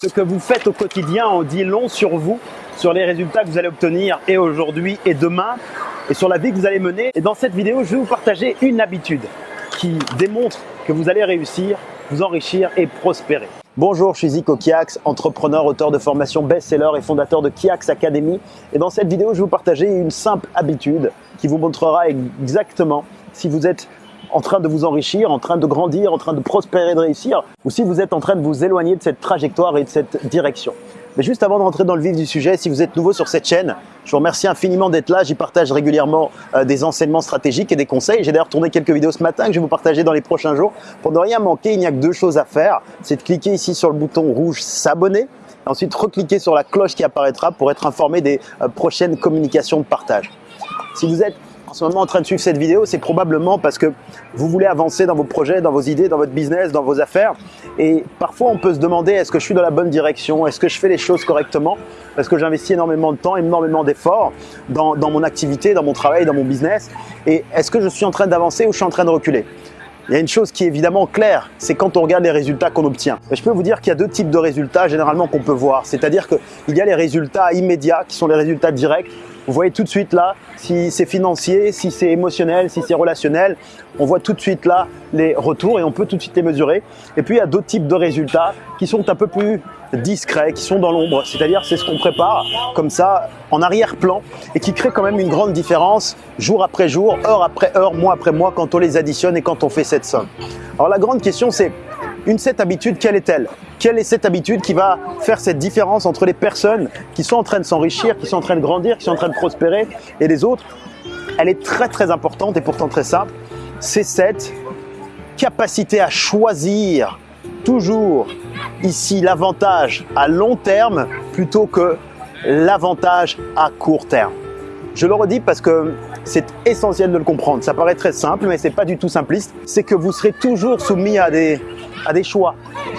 Ce que vous faites au quotidien en dit long sur vous, sur les résultats que vous allez obtenir et aujourd'hui et demain, et sur la vie que vous allez mener. Et dans cette vidéo, je vais vous partager une habitude qui démontre que vous allez réussir, vous enrichir et prospérer. Bonjour, je suis Zico Kiax, entrepreneur, auteur de formation best-seller et fondateur de Kiax Academy. Et dans cette vidéo, je vais vous partager une simple habitude qui vous montrera exactement si vous êtes en train de vous enrichir, en train de grandir, en train de prospérer, de réussir, ou si vous êtes en train de vous éloigner de cette trajectoire et de cette direction. Mais juste avant de rentrer dans le vif du sujet, si vous êtes nouveau sur cette chaîne, je vous remercie infiniment d'être là. J'y partage régulièrement euh, des enseignements stratégiques et des conseils. J'ai d'ailleurs tourné quelques vidéos ce matin que je vais vous partager dans les prochains jours. Pour ne rien manquer, il n'y a que deux choses à faire. C'est de cliquer ici sur le bouton rouge s'abonner. Ensuite, recliquer sur la cloche qui apparaîtra pour être informé des euh, prochaines communications de partage. Si vous êtes en ce moment en train de suivre cette vidéo, c'est probablement parce que vous voulez avancer dans vos projets, dans vos idées, dans votre business, dans vos affaires. Et parfois, on peut se demander, est-ce que je suis dans la bonne direction? Est-ce que je fais les choses correctement? Parce que j'investis énormément de temps, énormément d'efforts dans, dans mon activité, dans mon travail, dans mon business. Et est-ce que je suis en train d'avancer ou je suis en train de reculer? Il y a une chose qui est évidemment claire, c'est quand on regarde les résultats qu'on obtient. je peux vous dire qu'il y a deux types de résultats généralement qu'on peut voir. C'est-à-dire qu'il y a les résultats immédiats qui sont les résultats directs vous voyez tout de suite là si c'est financier, si c'est émotionnel, si c'est relationnel. On voit tout de suite là les retours et on peut tout de suite les mesurer. Et puis il y a d'autres types de résultats qui sont un peu plus discrets, qui sont dans l'ombre. C'est-à-dire c'est ce qu'on prépare comme ça en arrière-plan et qui crée quand même une grande différence jour après jour, heure après heure, mois après mois quand on les additionne et quand on fait cette somme. Alors la grande question c'est une cette habitude, quelle est-elle? Quelle est cette habitude qui va faire cette différence entre les personnes qui sont en train de s'enrichir, qui sont en train de grandir, qui sont en train de prospérer et les autres? Elle est très très importante et pourtant très simple. C'est cette capacité à choisir toujours ici l'avantage à long terme plutôt que l'avantage à court terme. Je le redis parce que c'est essentiel de le comprendre. Ça paraît très simple, mais c'est pas du tout simpliste. C'est que vous serez toujours soumis à des à des choix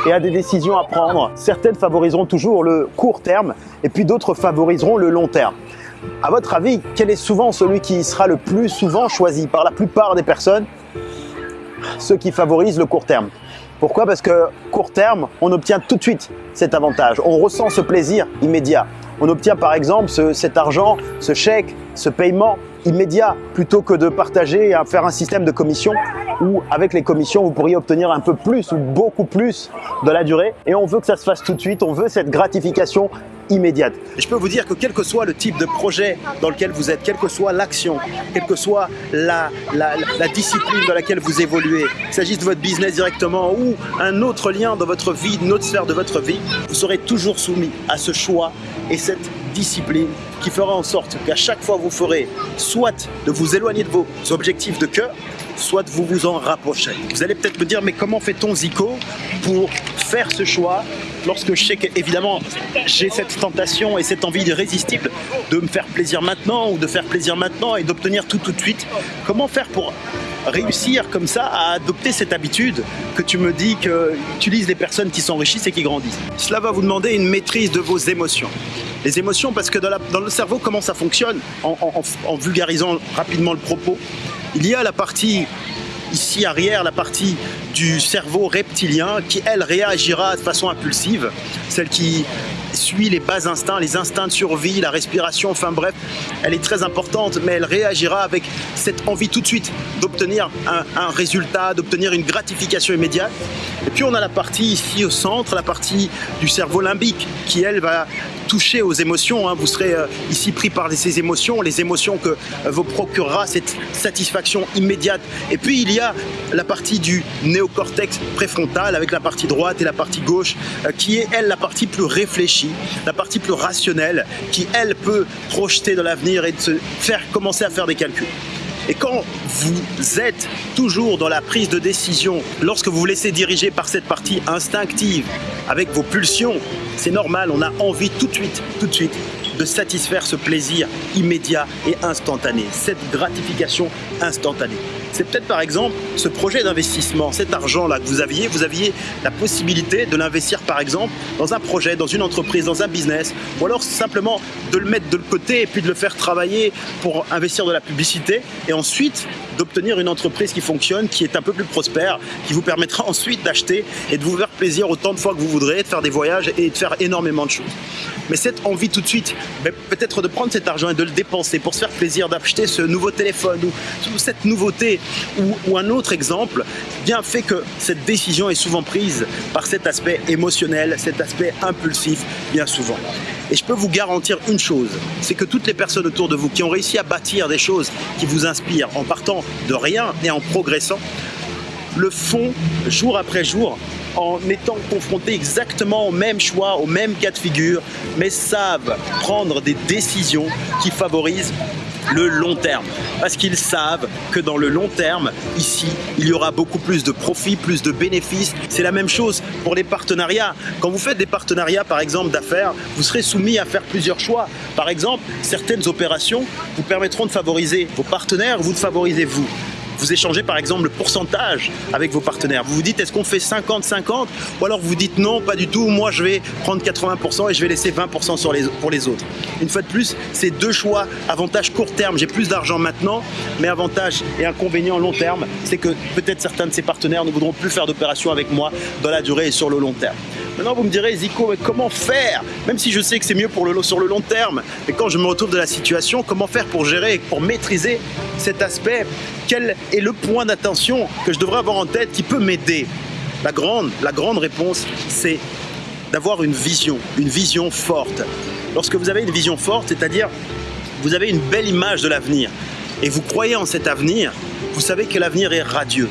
et à des décisions à prendre. Certaines favoriseront toujours le court terme et puis d'autres favoriseront le long terme. À votre avis, quel est souvent celui qui sera le plus souvent choisi par la plupart des personnes? Ceux qui favorisent le court terme. Pourquoi? Parce que court terme, on obtient tout de suite cet avantage. On ressent ce plaisir immédiat. On obtient par exemple cet argent, ce chèque, ce paiement immédiat plutôt que de partager et faire un système de commission où avec les commissions vous pourriez obtenir un peu plus ou beaucoup plus de la durée et on veut que ça se fasse tout de suite, on veut cette gratification immédiate. je peux vous dire que quel que soit le type de projet dans lequel vous êtes, quelle que soit l'action, quelle que soit la, la, discipline dans laquelle vous évoluez, qu'il s'agisse de votre business directement ou un autre lien dans votre vie, une autre sphère de votre vie, vous serez toujours soumis à ce choix et cette discipline qui fera en sorte qu'à chaque fois vous ferez soit de vous éloigner de vos objectifs de cœur, soit vous vous en rapprocher. Vous allez peut-être me dire, mais comment fait-on Zico pour faire ce choix lorsque je sais qu'évidemment j'ai cette tentation et cette envie irrésistible de me faire plaisir maintenant ou de faire plaisir maintenant et d'obtenir tout tout de suite? Comment faire pour réussir comme ça à adopter cette habitude que tu me dis que utilisent les personnes qui s'enrichissent et qui grandissent. Cela va vous demander une maîtrise de vos émotions. Les émotions parce que dans, le cerveau comment ça fonctionne? En vulgarisant rapidement le propos, il y a la partie ici arrière, la partie du cerveau reptilien qui, elle, réagira de façon impulsive, celle qui suit les bas instincts, les instincts de survie, la respiration, enfin bref, elle est très importante, mais elle réagira avec cette envie tout de suite d'obtenir un, résultat, d'obtenir une gratification immédiate. Et puis on a la partie ici au centre, la partie du cerveau limbique, qui elle va toucher aux émotions. Hein. Vous serez euh, ici pris par ces émotions, les émotions que euh, vous procurera cette satisfaction immédiate. Et puis il y a la partie du néocortex préfrontal avec la partie droite et la partie gauche euh, qui est elle la partie plus réfléchie, la partie plus rationnelle qui elle peut projeter dans l'avenir et se faire commencer à faire des calculs. Et quand vous êtes toujours dans la prise de décision, lorsque vous vous laissez diriger par cette partie instinctive, avec vos pulsions, c'est normal, on a envie tout de suite, tout de suite, de satisfaire ce plaisir immédiat et instantané, cette gratification instantanée. c'est peut-être par exemple ce projet d'investissement, cet argent-là que vous aviez, vous aviez la possibilité de l'investir par exemple dans un projet, dans une entreprise, dans un business, ou alors simplement de le mettre de côté et puis de le faire travailler pour investir de la publicité et ensuite d'obtenir une entreprise qui fonctionne, qui est un peu plus prospère, qui vous permettra ensuite d'acheter et de vous faire plaisir autant de fois que vous voudrez, de faire des voyages et de faire énormément de choses. Mais cette envie tout de suite, peut-être de prendre cet argent et de le dépenser pour se faire plaisir d'acheter ce nouveau téléphone ou, cette nouveauté ou, un autre exemple, bien fait que cette décision est souvent prise par cet aspect émotionnel, cet aspect impulsif, bien souvent. Et je peux vous garantir une chose, c'est que toutes les personnes autour de vous qui ont réussi à bâtir des choses qui vous inspirent en partant de rien et en progressant, le font jour après jour en étant confrontés exactement au même choix, au même cas de figure, mais savent prendre des décisions qui favorisent le long terme. Parce qu'ils savent que dans le long terme, ici, il y aura beaucoup plus de profits, plus de bénéfices. C'est la même chose pour les partenariats. Quand vous faites des partenariats, par exemple, d'affaires, vous serez soumis à faire plusieurs choix. Par exemple, certaines opérations vous permettront de favoriser vos partenaires, vous de favoriser vous vous échangez par exemple le pourcentage avec vos partenaires. Vous vous dites est-ce qu'on fait 50-50 ou alors vous dites non, pas du tout, moi je vais prendre 80% et je vais laisser 20% sur les, pour les autres. Une fois de plus, c'est deux choix, avantage court terme, j'ai plus d'argent maintenant, mais avantage et inconvénient long terme, c'est que peut-être certains de ces partenaires ne voudront plus faire d'opérations avec moi dans la durée et sur le long terme. Maintenant, vous me direz, Zico, comment faire? Même si je sais que c'est mieux pour le, sur le long terme, mais quand je me retrouve de la situation, comment faire pour gérer, pour maîtriser cet aspect? Est le point d'attention que je devrais avoir en tête qui peut m'aider la grande, la grande réponse, c'est d'avoir une vision, une vision forte. Lorsque vous avez une vision forte, c'est-à-dire vous avez une belle image de l'avenir et vous croyez en cet avenir, vous savez que l'avenir est radieux.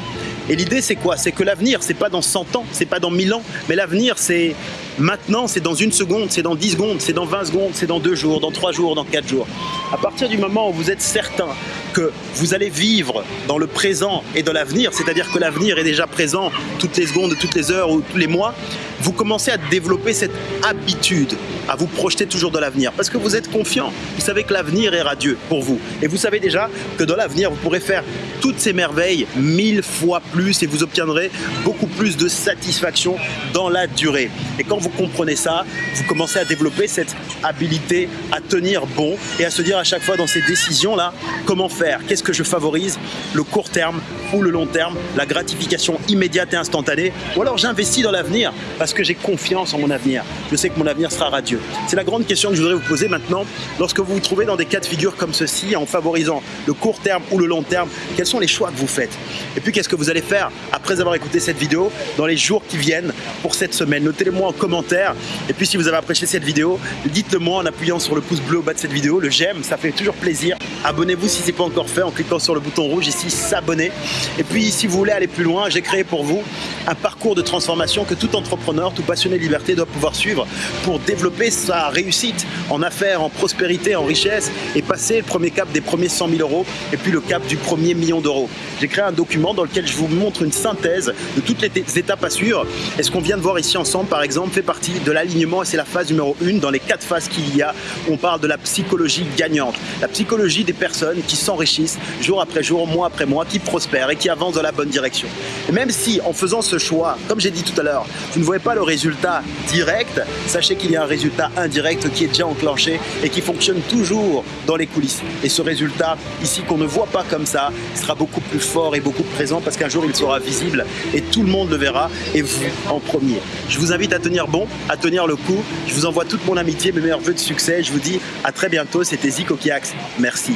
Et l'idée, c'est quoi? C'est que l'avenir, c'est pas dans 100 ans, c'est pas dans 1000 ans, mais l'avenir, c'est maintenant, c'est dans une seconde, c'est dans 10 secondes, c'est dans 20 secondes, c'est dans 2 jours, dans 3 jours, dans 4 jours. À partir du moment où vous êtes certain que vous allez vivre dans le présent et dans l'avenir, c'est-à-dire que l'avenir est déjà présent toutes les secondes, toutes les heures ou tous les mois, vous commencez à développer cette habitude à vous projeter toujours dans l'avenir parce que vous êtes confiant. Vous savez que l'avenir est radieux pour vous. Et vous savez déjà que dans l'avenir, vous pourrez faire toutes ces merveilles mille fois plus et vous obtiendrez beaucoup plus de satisfaction dans la durée. Et quand vous comprenez ça, vous commencez à développer cette habilité à tenir bon et à se dire à chaque fois dans ces décisions-là, comment faire? Qu'est-ce que je favorise? Le court terme ou le long terme? La gratification immédiate et instantanée? Ou alors j'investis dans l'avenir parce que j'ai confiance en mon avenir. Je sais que mon avenir sera radieux. C'est la grande question que je voudrais vous poser maintenant. Lorsque vous vous trouvez dans des cas de figure comme ceci, en favorisant le court terme ou le long terme, quels sont les choix que vous faites? Et puis qu'est-ce que vous allez faire après avoir écouté cette vidéo dans les jours qui viennent pour cette semaine? Notez-le moi en commentaire. Et puis si vous avez apprécié cette vidéo, dites-le moi en appuyant sur le pouce bleu au bas de cette vidéo, le j'aime, ça fait toujours plaisir. Abonnez-vous si ce n'est pas encore fait en cliquant sur le bouton rouge ici, s'abonner. Et puis si vous voulez aller plus loin, j'ai créé pour vous un parcours de transformation que tout entrepreneur, tout passionné de liberté doit pouvoir suivre pour développer sa réussite en affaires, en prospérité, en richesse et passer le premier cap des premiers 100 000 euros et puis le cap du premier million d'euros. J'ai créé un document dans lequel je vous montre une synthèse de toutes les étapes à suivre. Et ce qu'on vient de voir ici ensemble, par exemple, fait partie de l'alignement et c'est la phase numéro une dans les quatre phases qu'il y a. On parle de la psychologie gagnante, la psychologie des personnes qui s'enrichissent jour après jour, mois après mois, qui prospèrent et qui avancent dans la bonne direction. Et même si en faisant ce choix, comme j'ai dit tout à l'heure, vous ne voyez le résultat direct, sachez qu'il y a un résultat indirect qui est déjà enclenché et qui fonctionne toujours dans les coulisses. Et ce résultat, ici, qu'on ne voit pas comme ça, sera beaucoup plus fort et beaucoup plus présent parce qu'un jour, il sera visible et tout le monde le verra et vous en premier. Je vous invite à tenir bon, à tenir le coup. Je vous envoie toute mon amitié, mes meilleurs voeux de succès. Je vous dis à très bientôt. C'était Zico Kiax. Merci.